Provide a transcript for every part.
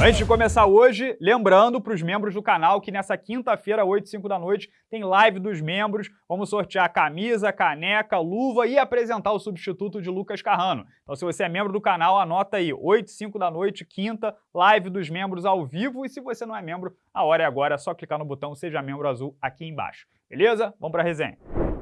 Antes de começar hoje, lembrando para os membros do canal que nessa quinta-feira, 8 e 5 da noite, tem live dos membros. Vamos sortear camisa, caneca, luva e apresentar o substituto de Lucas Carrano. Então se você é membro do canal, anota aí, 8 e 5 da noite, quinta, live dos membros ao vivo. E se você não é membro, a hora é agora, é só clicar no botão Seja Membro Azul aqui embaixo. Beleza? Vamos para a resenha.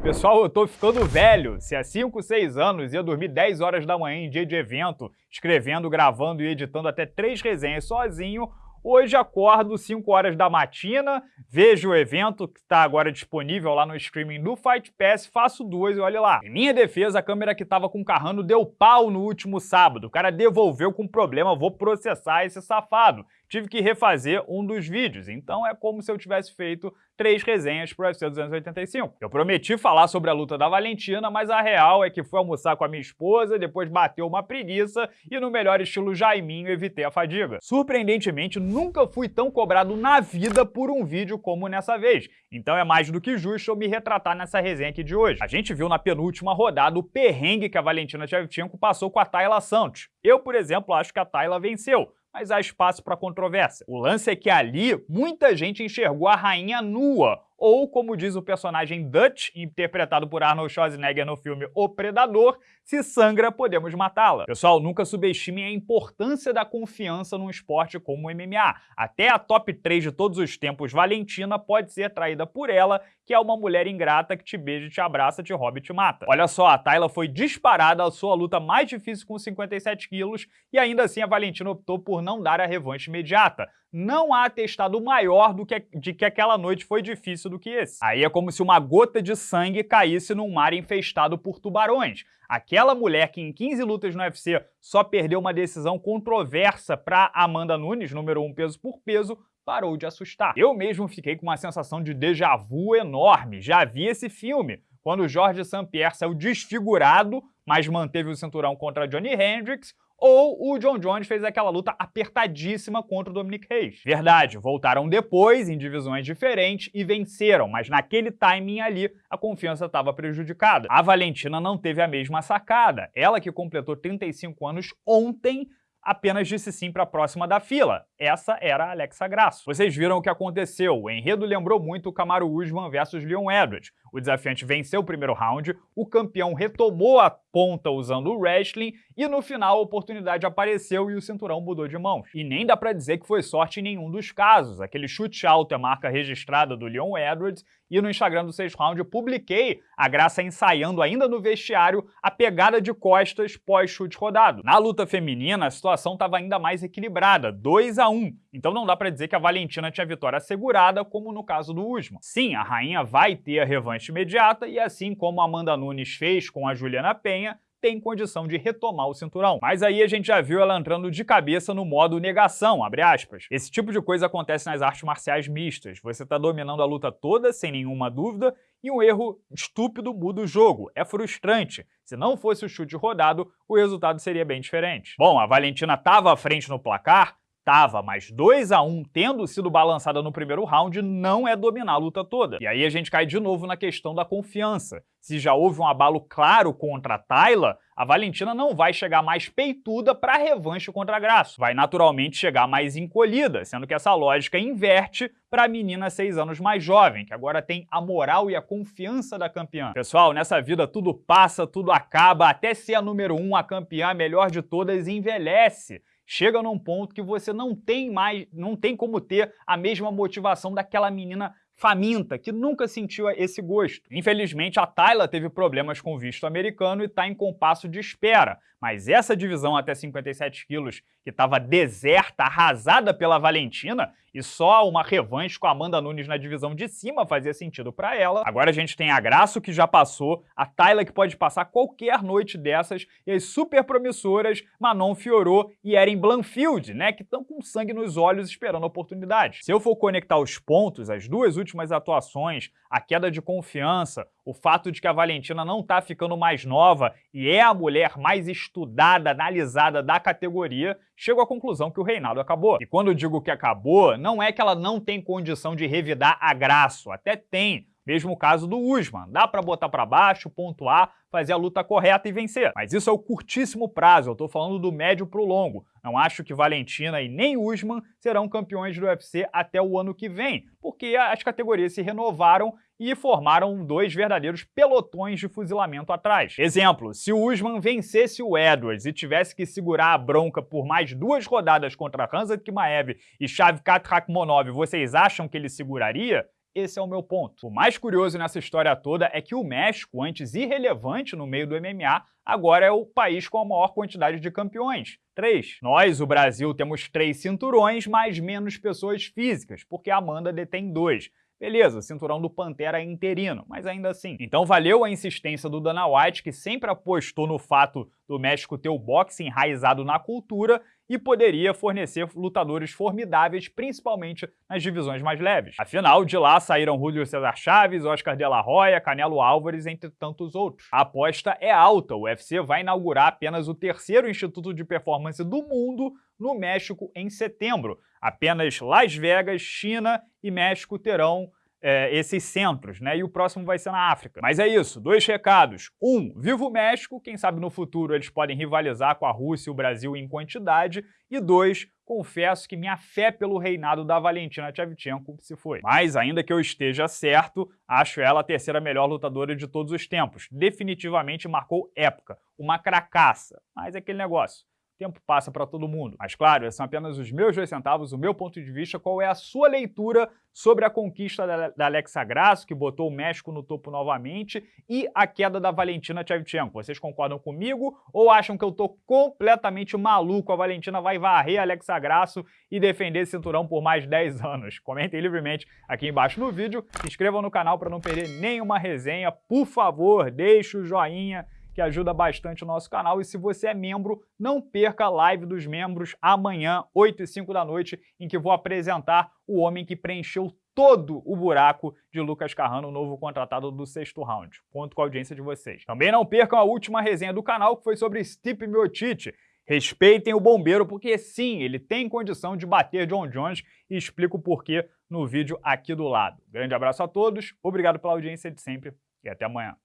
Pessoal, eu tô ficando velho. Se há 5, 6 anos ia dormir 10 horas da manhã em dia de evento, escrevendo, gravando e editando até três resenhas sozinho, Hoje acordo 5 horas da matina, vejo o evento que está agora disponível lá no streaming do Fight Pass, faço duas e olha lá. Em minha defesa, a câmera que estava com o Carrano deu pau no último sábado. O cara devolveu com problema, vou processar esse safado tive que refazer um dos vídeos, então é como se eu tivesse feito três resenhas pro UFC 285. Eu prometi falar sobre a luta da Valentina, mas a real é que fui almoçar com a minha esposa, depois bateu uma preguiça e no melhor estilo Jaiminho evitei a fadiga. Surpreendentemente, nunca fui tão cobrado na vida por um vídeo como nessa vez, então é mais do que justo eu me retratar nessa resenha aqui de hoje. A gente viu na penúltima rodada o perrengue que a Valentina Shevchenko passou com a Tayla Santos. Eu, por exemplo, acho que a Tayla venceu, mas há espaço para controvérsia. O lance é que ali muita gente enxergou a rainha nua, ou, como diz o personagem Dutch, interpretado por Arnold Schwarzenegger no filme O Predador, se sangra, podemos matá-la. Pessoal, nunca subestimem a importância da confiança num esporte como o MMA. Até a top 3 de todos os tempos, Valentina pode ser traída por ela, que é uma mulher ingrata que te beija, te abraça, te rouba e te mata. Olha só, a Tayla foi disparada a sua luta mais difícil com 57 quilos e ainda assim a Valentina optou por não dar a revanche imediata não há atestado maior do que, de que aquela noite foi difícil do que esse. Aí é como se uma gota de sangue caísse num mar infestado por tubarões. Aquela mulher que em 15 lutas no UFC só perdeu uma decisão controversa para Amanda Nunes, número 1 peso por peso, parou de assustar. Eu mesmo fiquei com uma sensação de déjà vu enorme. Já vi esse filme, quando Jorge St. Pierre saiu desfigurado, mas manteve o cinturão contra Johnny Hendricks, ou o John Jones fez aquela luta apertadíssima contra o Dominic Reis. Verdade, voltaram depois, em divisões diferentes, e venceram, mas naquele timing ali, a confiança estava prejudicada. A Valentina não teve a mesma sacada. Ela que completou 35 anos ontem, apenas disse sim para a próxima da fila. Essa era a Alexa Grasso. Vocês viram o que aconteceu. O enredo lembrou muito o Kamaru Usman versus Leon Edwards. O desafiante venceu o primeiro round, o campeão retomou a ponta usando o wrestling e no final a oportunidade apareceu e o cinturão mudou de mãos. E nem dá pra dizer que foi sorte em nenhum dos casos. Aquele chute alto é marca registrada do Leon Edwards e no Instagram do 6 Round eu publiquei a Graça ensaiando ainda no vestiário a pegada de costas pós-chute rodado. Na luta feminina, a situação estava ainda mais equilibrada, 2 a 1 então não dá para dizer que a Valentina tinha vitória assegurada, como no caso do Usman. Sim, a rainha vai ter a revanche imediata e assim como Amanda Nunes fez com a Juliana Penha, tem condição de retomar o cinturão. Mas aí a gente já viu ela entrando de cabeça no modo negação, abre aspas. Esse tipo de coisa acontece nas artes marciais mistas. Você tá dominando a luta toda, sem nenhuma dúvida, e um erro estúpido muda o jogo. É frustrante. Se não fosse o chute rodado, o resultado seria bem diferente. Bom, a Valentina estava à frente no placar, Tava, mas 2 a 1 tendo sido balançada no primeiro round não é dominar a luta toda. E aí a gente cai de novo na questão da confiança. Se já houve um abalo claro contra a Tayla, a Valentina não vai chegar mais peituda para a revanche contra a Graço. Vai naturalmente chegar mais encolhida, sendo que essa lógica inverte para a menina seis anos mais jovem, que agora tem a moral e a confiança da campeã. Pessoal, nessa vida tudo passa, tudo acaba, até ser a número um, a campeã, a melhor de todas, envelhece chega num ponto que você não tem mais, não tem como ter a mesma motivação daquela menina faminta, que nunca sentiu esse gosto. Infelizmente, a Tayla teve problemas com o visto americano e está em compasso de espera, mas essa divisão até 57 quilos, que estava deserta, arrasada pela Valentina, e só uma revanche com a Amanda Nunes na divisão de cima fazia sentido para ela. Agora a gente tem a Graço, que já passou, a Tayla, que pode passar qualquer noite dessas, e as super promissoras Manon Fiorot e Erin Blanfield, né, que estão com sangue nos olhos esperando a oportunidade. Se eu for conectar os pontos, as duas últimas atuações, a queda de confiança, o fato de que a Valentina não está ficando mais nova e é a mulher mais estudada, analisada da categoria, chego à conclusão que o reinado acabou. E quando eu digo que acabou, não é que ela não tem condição de revidar a Graço, até tem, Mesmo caso do Usman, dá para botar para baixo, pontuar, fazer a luta correta e vencer. Mas isso é o curtíssimo prazo, eu estou falando do médio para o longo. Não acho que Valentina e nem Usman serão campeões do UFC até o ano que vem, porque as categorias se renovaram e formaram dois verdadeiros pelotões de fuzilamento atrás. Exemplo, se o Usman vencesse o Edwards e tivesse que segurar a bronca por mais duas rodadas contra Hansa Kimaev e Shavkat Rakhmonov, vocês acham que ele seguraria? Esse é o meu ponto. O mais curioso nessa história toda é que o México, antes irrelevante no meio do MMA, agora é o país com a maior quantidade de campeões. Três. Nós, o Brasil, temos três cinturões, mas menos pessoas físicas, porque a Amanda detém dois. Beleza, cinturão do Pantera é interino, mas ainda assim. Então valeu a insistência do Dana White, que sempre apostou no fato do México ter o boxe enraizado na cultura e poderia fornecer lutadores formidáveis, principalmente nas divisões mais leves. Afinal, de lá saíram Julio Cesar Chaves, Oscar de la Hoya, Canelo Álvares, entre tantos outros. A aposta é alta, o UFC vai inaugurar apenas o terceiro instituto de performance do mundo no México em setembro. Apenas Las Vegas, China e México terão é, esses centros, né? E o próximo vai ser na África. Mas é isso, dois recados. Um, viva o México, quem sabe no futuro eles podem rivalizar com a Rússia e o Brasil em quantidade. E dois, confesso que minha fé pelo reinado da Valentina Shevchenko se foi. Mas ainda que eu esteja certo, acho ela a terceira melhor lutadora de todos os tempos. Definitivamente marcou época, uma cracaça. Mas é aquele negócio tempo passa para todo mundo. Mas claro, esses são apenas os meus dois centavos, o meu ponto de vista, qual é a sua leitura sobre a conquista da, Alexa Grasso, que botou o México no topo novamente, e a queda da Valentina Shevchenko. Vocês concordam comigo ou acham que eu tô completamente maluco? A Valentina vai varrer a Alexa Grasso e defender esse cinturão por mais 10 anos? Comentem livremente aqui embaixo no vídeo, se inscrevam no canal para não perder nenhuma resenha, por favor, deixe o joinha, que ajuda bastante o nosso canal. E se você é membro, não perca a live dos membros amanhã, 8 e 5 da noite, em que vou apresentar o homem que preencheu todo o buraco de Lucas Carrano, novo contratado do sexto round. Conto com a audiência de vocês. Também não percam a última resenha do canal, que foi sobre Stipe Miocic. Respeitem o bombeiro, porque sim, ele tem condição de bater John Jones e explico o porquê no vídeo aqui do lado. Grande abraço a todos, obrigado pela audiência de sempre e até amanhã.